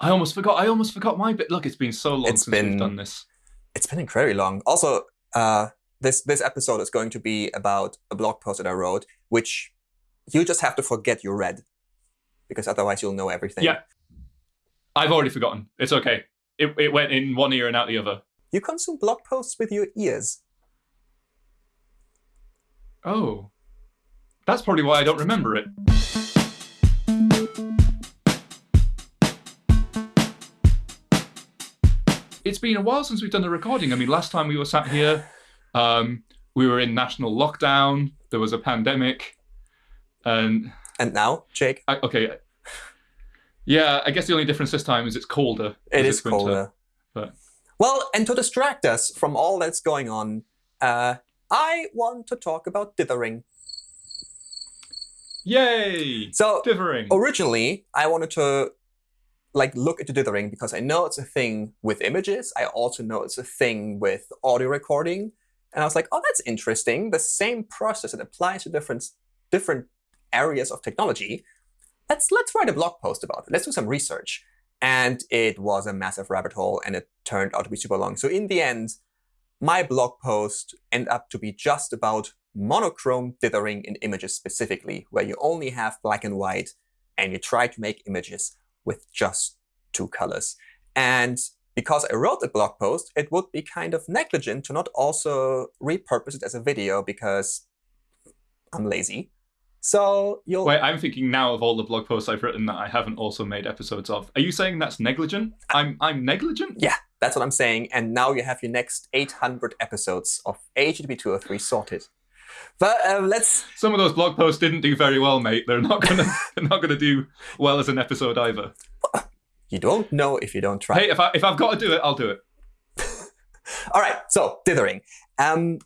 I almost forgot. I almost forgot my bit. Look, it's been so long It's since been- we've done this. It's been incredibly long. Also, uh, this this episode is going to be about a blog post that I wrote, which you just have to forget you read, because otherwise you'll know everything. Yeah. I've already forgotten. It's okay. It, it went in one ear and out the other. You consume blog posts with your ears. Oh. That's probably why I don't remember it. It's been a while since we've done a recording. I mean, last time we were sat here, um, we were in national lockdown. There was a pandemic, and And now, Jake, I, okay, yeah. I guess the only difference this time is it's colder. it is winter, colder. but- Well, and to distract us from all that's going on, uh, I want to talk about dithering. Yay! So Dithering. originally, I wanted to like look into dithering because I know it's a thing with images. I also know it's a thing with audio recording, and I was like, oh, that's interesting. The same process that applies to different different areas of technology. Let's let's write a blog post about it. Let's do some research. And it was a massive rabbit hole, and it turned out to be super long. So in the end, my blog post ended up to be just about monochrome dithering in images specifically, where you only have black and white, and you try to make images with just two colors. And because I wrote the blog post, it would be kind of negligent to not also repurpose it as a video because I'm lazy. So you'll Wait, I'm thinking now of all the blog posts I've written that I haven't also made episodes of. Are you saying that's negligent? Uh, I'm I'm negligent? Yeah, that's what I'm saying. And now you have your next 800 episodes of HTTP 203 sorted. But um, let's. Some of those blog posts didn't do very well, mate. They're not gonna they're not gonna do well as an episode either. You don't know if you don't try. Hey, if I if I've got to do it, I'll do it. All right, so dithering. Um,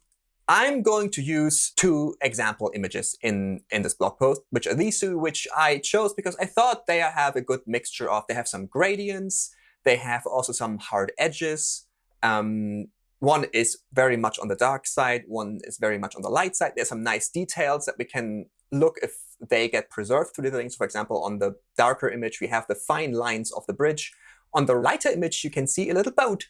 I'm going to use two example images in, in this blog post, which are these two, which I chose because I thought they have a good mixture of, they have some gradients, they have also some hard edges. Um, one is very much on the dark side, one is very much on the light side. There's some nice details that we can look if they get preserved through dithering. So for example, on the darker image, we have the fine lines of the bridge. On the lighter image, you can see a little boat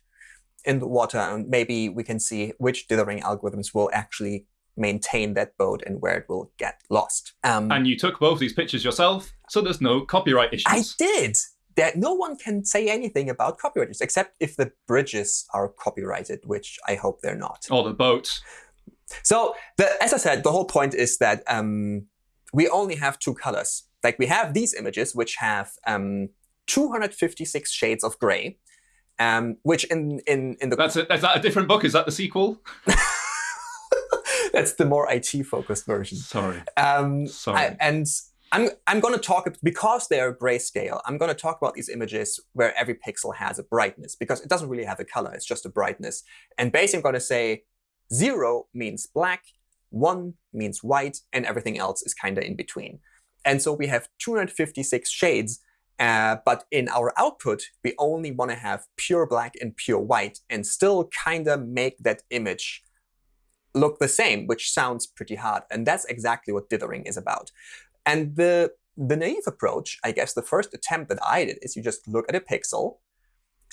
in the water, and maybe we can see which dithering algorithms will actually maintain that boat and where it will get lost. Um, And you took both these pictures yourself, so there's no copyright issues. I did. That no one can say anything about copyrights except if the bridges are copyrighted, which I hope they're not. Or the boats. So, the, as I said, the whole point is that um, we only have two colors. Like we have these images, which have um, 256 shades of gray, um, which in in in the That's it. Is that a different book? Is that the sequel? that's the more IT focused version. Sorry. Um, Sorry. I- and I'm I'm going to talk because they are grayscale. I'm going to talk about these images where every pixel has a brightness because it doesn't really have a color. It's just a brightness. And basically, I'm going to say zero means black, one means white, and everything else is kind of in between. And so we have 256 shades. Uh, but in our output, we only want to have pure black and pure white and still kind of make that image look the same, which sounds pretty hard. And that's exactly what dithering is about. And the, the naive approach, I guess the first attempt that I did is you just look at a pixel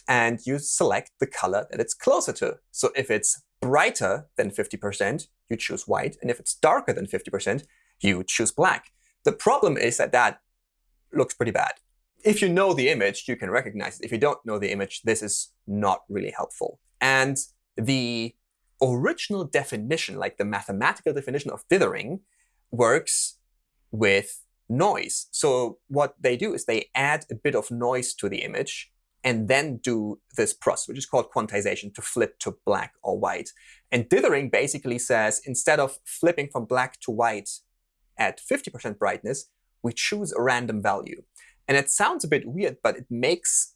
and you select the color that it's closer to. So if it's brighter than 50%, you choose white. And if it's darker than 50%, you choose black. The problem is that that looks pretty bad. If you know the image, you can recognize it. If you don't know the image, this is not really helpful. And the original definition, like the mathematical definition of dithering, works with noise. So what they do is they add a bit of noise to the image and then do this process, which is called quantization, to flip to black or white. And dithering basically says instead of flipping from black to white at 50% brightness, we choose a random value. And it sounds a bit weird, but it makes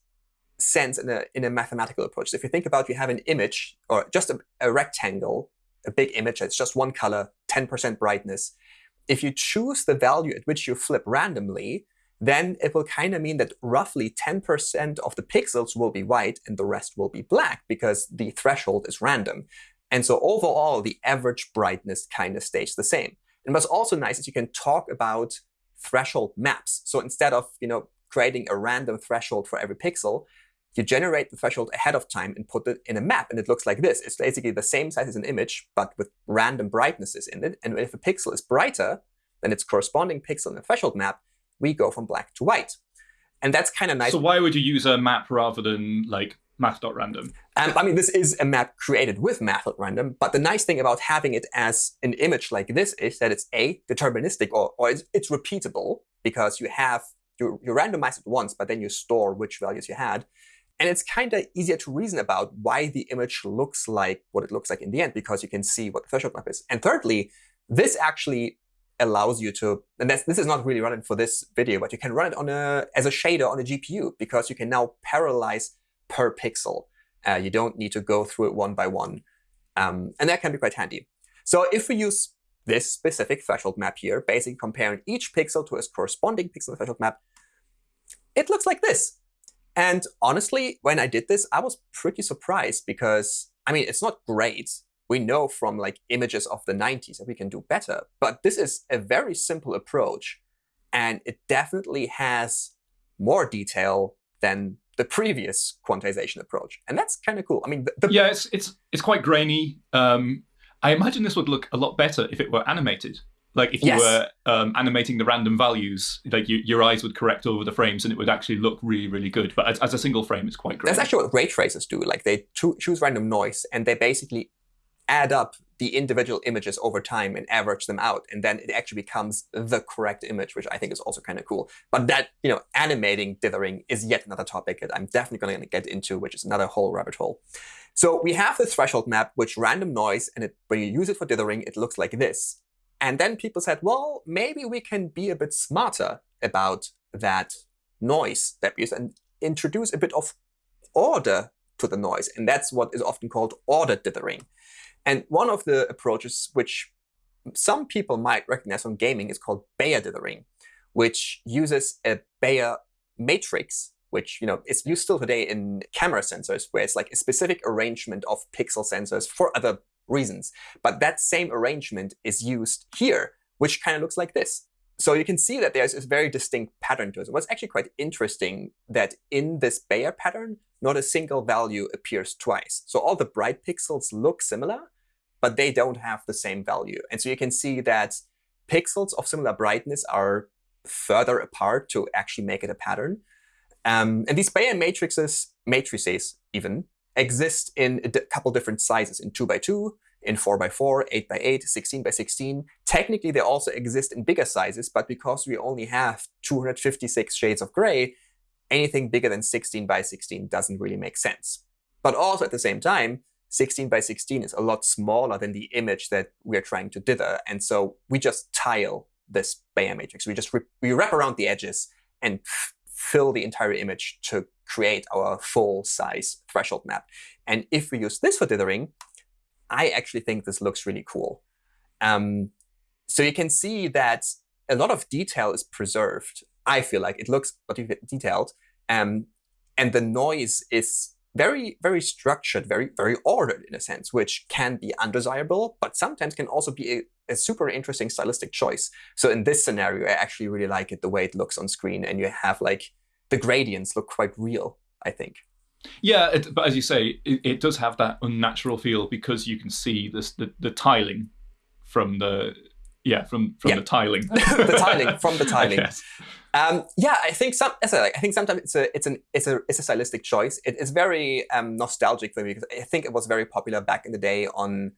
sense in a, in a mathematical approach. So if you think about you have an image or just a, a rectangle, a big image that's just one color, 10% brightness. If you choose the value at which you flip randomly, then it will kind of mean that roughly 10% of the pixels will be white and the rest will be black because the threshold is random. And so overall, the average brightness kind of stays the same. And what's also nice is you can talk about threshold maps. So instead of you know creating a random threshold for every pixel, you generate the threshold ahead of time and put it in a map, and it looks like this. It's basically the same size as an image, but with random brightnesses in it. And if a pixel is brighter than its corresponding pixel in the threshold map, we go from black to white. And that's kind of nice. So why would you use a map rather than like math.random? Um, I mean, this is a map created with math.random, but the nice thing about having it as an image like this is that it's A, deterministic, or, or it's, it's repeatable, because you have, you, you randomize it once, but then you store which values you had. And it's kind of easier to reason about why the image looks like what it looks like in the end, because you can see what the threshold map is. And thirdly, this actually allows you to, and this is not really running for this video, but you can run it on a as a shader on a GPU, because you can now parallelize per pixel. Uh, you don't need to go through it one by one. Um, and that can be quite handy. So if we use this specific threshold map here, basically comparing each pixel to its corresponding pixel threshold map, it looks like this. And honestly, when I did this, I was pretty surprised because, I mean, it's not great. We know from like images of the 90s that we can do better. But this is a very simple approach. And it definitely has more detail than the previous quantization approach. And that's kind of cool. I mean, the, the yeah, it's, it's, it's quite grainy. Um, I imagine this would look a lot better if it were animated. Like if you yes. were um, animating the random values, like you, your eyes would correct over the frames and it would actually look really, really good. But as, as a single frame, it's quite great. That's actually what ray tracers do. Like they cho choose random noise and they basically add up the individual images over time and average them out. And then it actually becomes the correct image, which I think is also kind of cool. But that, you know, animating dithering is yet another topic that I'm definitely going to get into, which is another whole rabbit hole. So we have the threshold map, which random noise, and it, when you use it for dithering, it looks like this. And then people said, well, maybe we can be a bit smarter about that noise that we use and introduce a bit of order to the noise. And that's what is often called order dithering. And one of the approaches which some people might recognize from gaming is called Bayer dithering, which uses a Bayer matrix, which you know is used still today in camera sensors, where it's like a specific arrangement of pixel sensors for other reasons. But that same arrangement is used here, which kind of looks like this. So you can see that there's a very distinct pattern to it. What's actually quite interesting that in this Bayer pattern, not a single value appears twice. So all the bright pixels look similar, but they don't have the same value. And so you can see that pixels of similar brightness are further apart to actually make it a pattern. Um, and these Bayer matrices, matrices even, exist in a couple different sizes, in 2 by 2 in 4 by 4 8 by 8 16 by 16 Technically, they also exist in bigger sizes, but because we only have 256 shades of gray, anything bigger than 16 by 16 doesn't really make sense. But also at the same time, 16 by 16 is a lot smaller than the image that we're trying to dither. And so we just tile this Bayer matrix. We just we wrap around the edges and fill the entire image to create our full size threshold map. And if we use this for dithering, I actually think this looks really cool. Um, so you can see that a lot of detail is preserved. I feel like it looks detailed. Um, and the noise is very, very structured, very, very ordered in a sense, which can be undesirable, but sometimes can also be a, a, super interesting stylistic choice. So in this scenario, I actually really like it the way it looks on screen, and you have like the gradients look quite real, I think. Yeah, it, but as you say, it, it, does have that unnatural feel because you can see this the, the tiling from the yeah from from yeah. the tiling the tiling from the tiling. Um, yeah, I think some. I think sometimes it's a it's an it's a it's a stylistic choice. It, it's very um, nostalgic for me because I think it was very popular back in the day on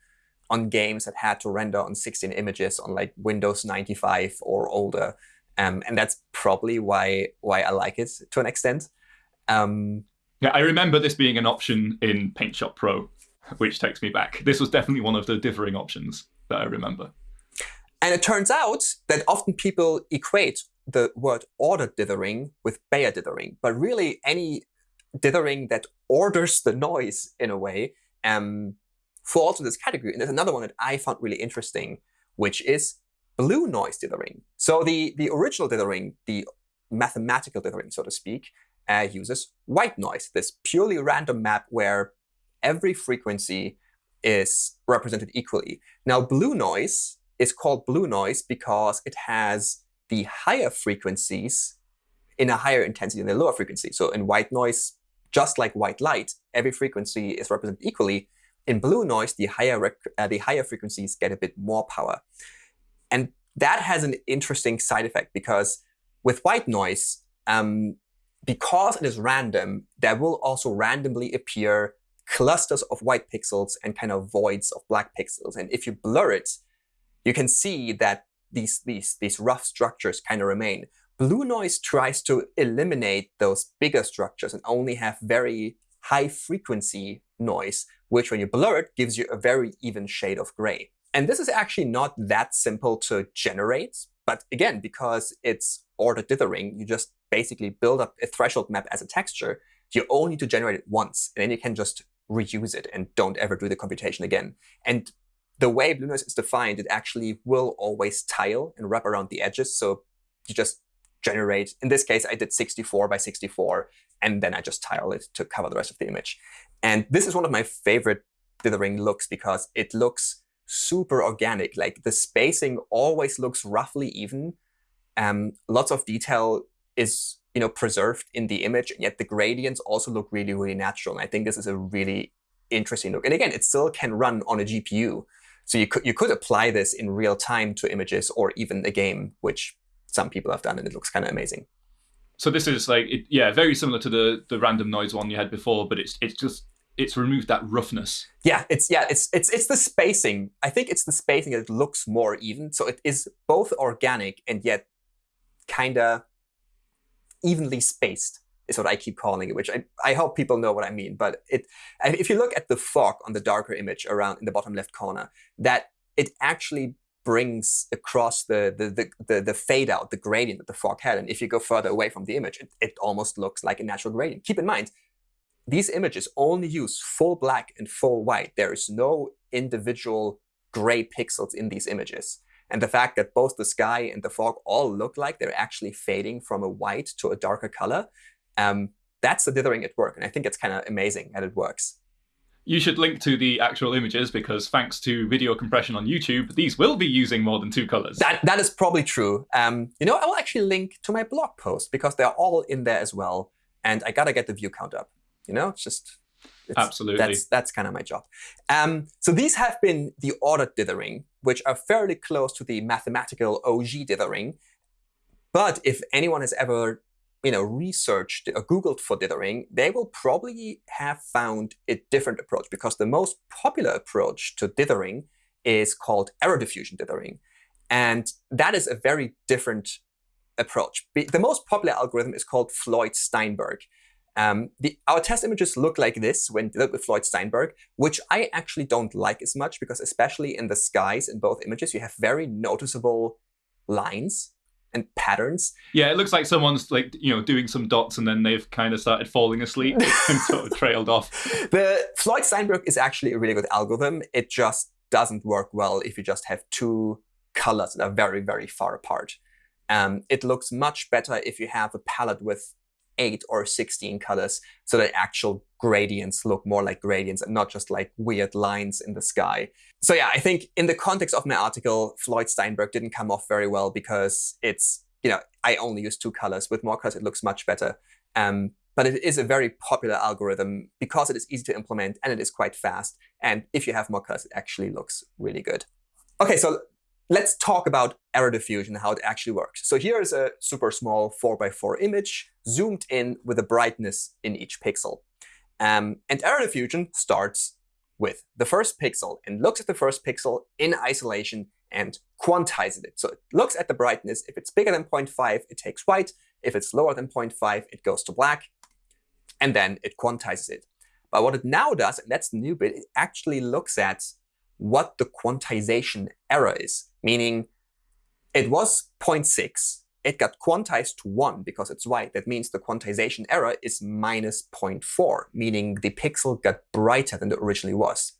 on games that had to render on 16 images on like Windows 95 or older, um, and that's probably why why I like it to an extent. Um, yeah, I remember this being an option in PaintShop Pro, which takes me back. This was definitely one of the dithering options that I remember. And it turns out that often people equate the word order dithering with Bayer dithering, but really any dithering that orders the noise in a way um, falls in this category. And there's another one that I found really interesting, which is blue noise dithering. So the, the original dithering, the mathematical dithering, so to speak, uh, uses white noise, this purely random map where every frequency is represented equally. Now, blue noise is called blue noise because it has the higher frequencies in a higher intensity than the lower frequency. So in white noise, just like white light, every frequency is represented equally. In blue noise, the higher, uh, the higher frequencies get a bit more power. And that has an interesting side effect because with white noise, um, because it is random, there will also randomly appear clusters of white pixels and kind of voids of black pixels. And if you blur it, you can see that these, these, these rough structures kind of remain. Blue noise tries to eliminate those bigger structures and only have very high frequency noise, which when you blur it gives you a very even shade of gray. And this is actually not that simple to generate. But again, because it's ordered dithering, you just basically build up a threshold map as a texture. You only need to generate it once, and then you can just reuse it and don't ever do the computation again. And the way blue noise is defined, it actually will always tile and wrap around the edges. So you just generate, in this case, I did 64 by 64, and then I just tile it to cover the rest of the image. And this is one of my favorite dithering looks because it looks super organic. Like the spacing always looks roughly even. Um, lots of detail is you know preserved in the image, and yet the gradients also look really, really natural. And I think this is a really interesting look. And again, it still can run on a GPU. So you could you could apply this in real time to images or even a game, which some people have done, and it looks kind of amazing. So this is like, it, yeah, very similar to the the random noise one you had before, but it's it's just it's removed that roughness. Yeah, it's yeah, it's it's it's the spacing. I think it's the spacing that looks more even. So it is both organic and yet kind of evenly spaced is what I keep calling it, which I, I hope people know what I mean. But it if you look at the fog on the darker image around in the bottom left corner, that it actually brings across the, the, the, the, the fade out, the gradient that the fog had. And if you go further away from the image, it, it almost looks like a natural gradient. Keep in mind, these images only use full black and full white. There is no individual gray pixels in these images. And the fact that both the sky and the fog all look like they're actually fading from a white to a darker color, um, that's the dithering at work. And I think it's kind of amazing that it works. You should link to the actual images because thanks to video compression on YouTube, these will be using more than two colors. That, that is probably true. Um, you know, I will actually link to my blog post because they're all in there as well. And I got to get the view count up. You know, it's just it's, absolutely that's that's kind of my job. Um, so these have been the ordered dithering, which are fairly close to the mathematical OG dithering. But if anyone has ever you know, researched or Googled for dithering, they will probably have found a different approach because the most popular approach to dithering is called error diffusion dithering. And that is a very different approach. The most popular algorithm is called Floyd-Steinberg. Um, the, our test images look like this when look with Floyd-Steinberg, which I actually don't like as much because especially in the skies in both images, you have very noticeable lines and patterns. Yeah, it looks like someone's like you know doing some dots and then they've kind of started falling asleep and sort of trailed off. The Floyd-Steinberg is actually a really good algorithm. It just doesn't work well if you just have two colors that are very, very far apart. Um, it looks much better if you have a palette with 8 or 16 colors so that actual gradients look more like gradients and not just like weird lines in the sky. So yeah, I think in the context of my article, Floyd-Steinberg didn't come off very well because it's, you know, I only use two colors. With more colors, it looks much better. Um, but it is a very popular algorithm because it is easy to implement and it is quite fast. And if you have more colors, it actually looks really good. OK, so let's talk about error diffusion, how it actually works. So here is a super small 4x4 image zoomed in with a brightness in each pixel. Um, and error diffusion starts with the first pixel and looks at the first pixel in isolation and quantizes it. So it looks at the brightness. If it's bigger than 0.5, it takes white. If it's lower than 0.5, it goes to black. And then it quantizes it. But what it now does, and that's the new bit, it actually looks at what the quantization error is, meaning it was 0.6. It got quantized to 1 because it's white. That means the quantization error is minus 0.4, meaning the pixel got brighter than it originally was.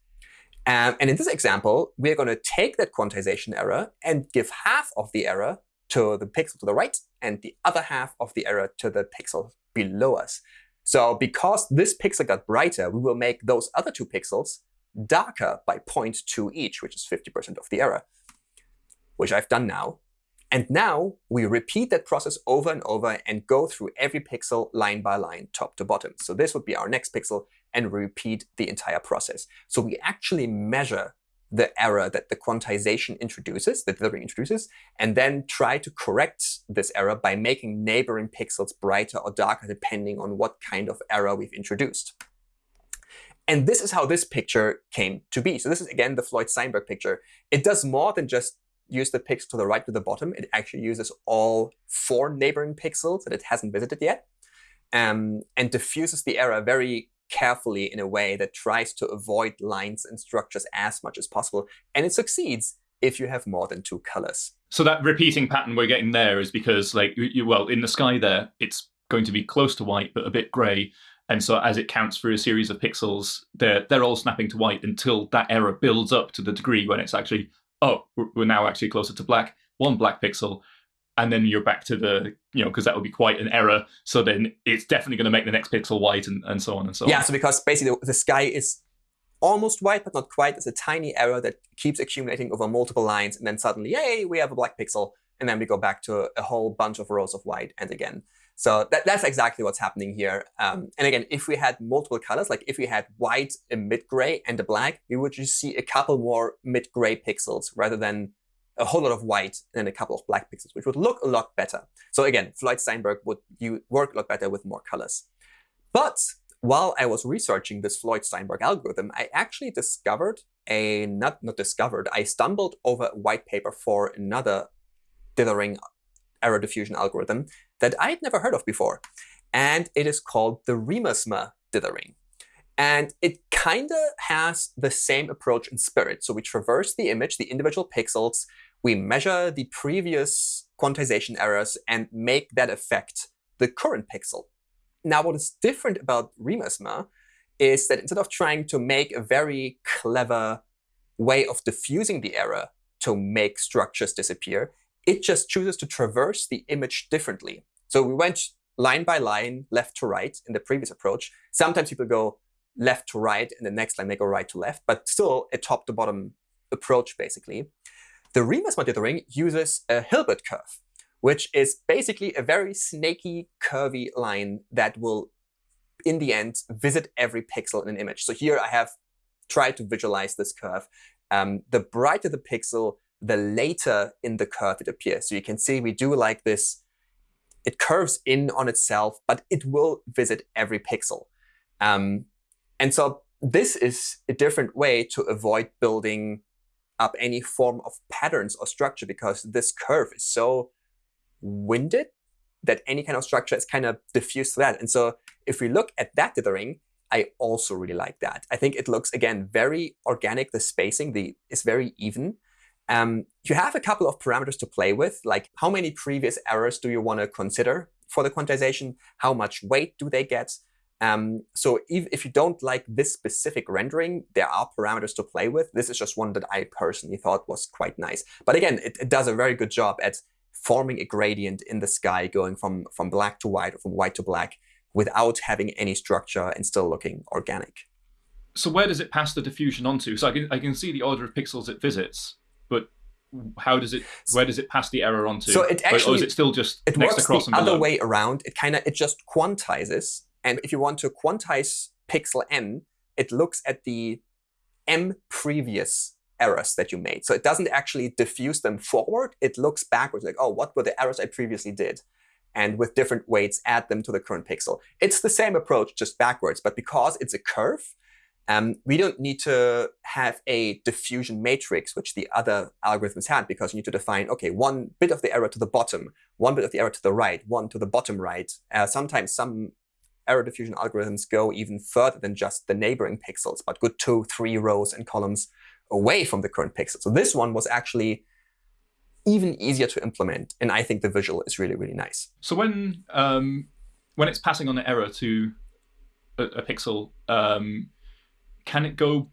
Um, and in this example, we're going to take that quantization error and give half of the error to the pixel to the right and the other half of the error to the pixel below us. So because this pixel got brighter, we will make those other two pixels darker by 0.2 each, which is 50% of the error, which I've done now. And now we repeat that process over and over and go through every pixel line by line, top to bottom. So this would be our next pixel, and repeat the entire process. So we actually measure the error that the quantization introduces, that the dithering introduces, and then try to correct this error by making neighboring pixels brighter or darker depending on what kind of error we've introduced. And this is how this picture came to be. So this is, again, the Floyd-Steinberg picture. It does more than just use the pixel to the right to the bottom. It actually uses all four neighboring pixels that it hasn't visited yet um, and diffuses the error very carefully in a way that tries to avoid lines and structures as much as possible. And it succeeds if you have more than two colors. So that repeating pattern we're getting there is because, like, you, well, in the sky there, it's going to be close to white, but a bit gray. And so as it counts through a series of pixels, they're, they're all snapping to white until that error builds up to the degree when it's actually, oh, we're now actually closer to black, one black pixel, and then you're back to the you know because that would be quite an error. So then it's definitely going to make the next pixel white and, and so on and so yeah, on. yeah so because basically the, the, sky is almost white but not quite. It's a tiny error that keeps accumulating over multiple lines and then suddenly yay we have a black pixel and then we go back to a whole bunch of rows of white and again so that, that's exactly what's happening here. Um, and again, if we had multiple colors, like if we had white, a mid-gray, and a black, we would just see a couple more mid-gray pixels rather than a whole lot of white and a couple of black pixels, which would look a lot better. So again, Floyd-Steinberg would you work a lot better with more colors. But while I was researching this Floyd-Steinberg algorithm, I actually discovered a, not, not discovered, I stumbled over a white paper for another dithering error diffusion algorithm that I'd never heard of before. And it is called the Riemersma dithering. And it kind of has the same approach in spirit. So we traverse the image, the individual pixels, we measure the previous quantization errors and make that affect the current pixel. Now, what is different about Riemersma is that instead of trying to make a very clever way of diffusing the error to make structures disappear, it just chooses to traverse the image differently. So we went line by line, left to right in the previous approach. Sometimes people go left to right, and the next line they go right to left, but still a top to bottom approach, basically. The Riemersma dithering uses a Hilbert curve, which is basically a very snaky, curvy line that will, in the end, visit every pixel in an image. So here I have tried to visualize this curve. Um, the brighter the pixel, the later in the curve it appears. So you can see we do like this. It curves in on itself, but it will visit every pixel. Um, and so this is a different way to avoid building up any form of patterns or structure because this curve is so winded that any kind of structure is kind of diffused to that. And so if we look at that dithering, I also really like that. I think it looks, again, very organic. The spacing the, is very even. Um, you have a couple of parameters to play with, like how many previous errors do you want to consider for the quantization? How much weight do they get? Um, so if, if you don't like this specific rendering, there are parameters to play with. This is just one that I personally thought was quite nice. But again, it, it does a very good job at forming a gradient in the sky going from, from black to white or from white to black without having any structure and still looking organic. So where does it pass the diffusion onto? So I can, I can see the order of pixels it visits, but how does it where does it pass the error onto so it actually or is it still just it next works across the other way around it kind of it just quantizes and if you want to quantize pixel n, it looks at the m previous errors that you made. So it doesn't actually diffuse them forward. It looks backwards, like, oh, what were the errors I previously did? And with different weights, add them to the current pixel. It's the same approach, just backwards. But because it's a curve, um, we don't need to have a diffusion matrix, which the other algorithms had, because you need to define, OK, one bit of the error to the bottom, one bit of the error to the right, one to the bottom right. Uh, sometimes some error diffusion algorithms go even further than just the neighboring pixels, but good two, three rows and columns away from the current pixel. So this one was actually even easier to implement. And I think the visual is really, really nice. So when um, when it's passing on an error to a, a pixel, um, can it go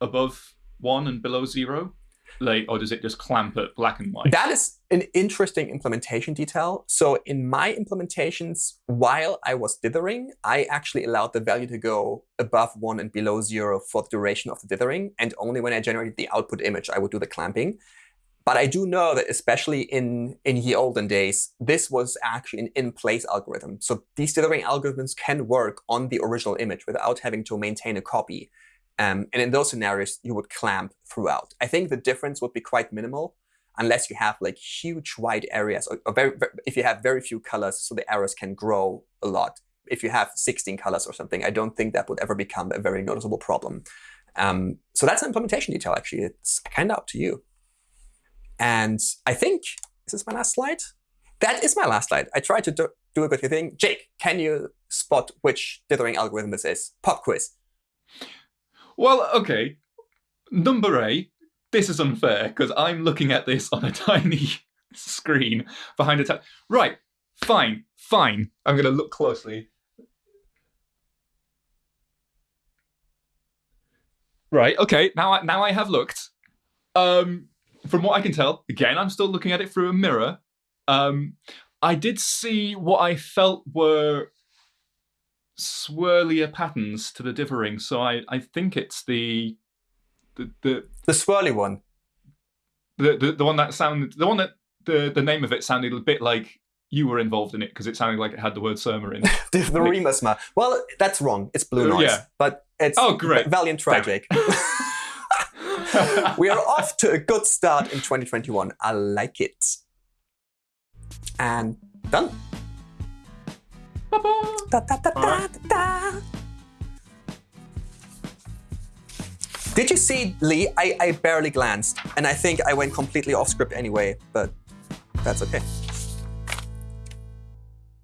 above one and below zero? like, or does it just clamp at black and white? That is an interesting implementation detail. So in my implementations, while I was dithering, I actually allowed the value to go above one and below zero for the duration of the dithering. And only when I generated the output image, I would do the clamping. But I do know that especially in, in the olden days, this was actually an in-place algorithm. So these dithering algorithms can work on the original image without having to maintain a copy. Um, and in those scenarios, you would clamp throughout. I think the difference would be quite minimal unless you have like huge wide areas or, or very, very, if you have very few colors so the errors can grow a lot. If you have 16 colors or something, I don't think that would ever become a very noticeable problem. Um, so that's an implementation detail, actually. It's kind of up to you. And I think, this is this my last slide? That is my last slide. I tried to do, do a good thing. Jake, can you spot which dithering algorithm this is? Pop quiz. Well, OK. Number A, this is unfair because I'm looking at this on a tiny screen behind a tab. Right, fine, fine. I'm going to look closely. Right, OK, now I, now I have looked. Um, from what I can tell, again, I'm still looking at it through a mirror. Um, I did see what I felt were swirlier patterns to the dithering, so I, I think it's the the the the swirly one. The, the the one that sounded the one that the the name of it sounded a bit like you were involved in it because it sounded like it had the word Surma in it. the, the like, Well, that's wrong. It's blue uh, noise. Yeah. But it's oh great, valiant tragic. we are off to a good start in 2021. I like it. And done. Da, da, da, Did you see, Lee? I, I barely glanced, and I think I went completely off script anyway, but that's okay.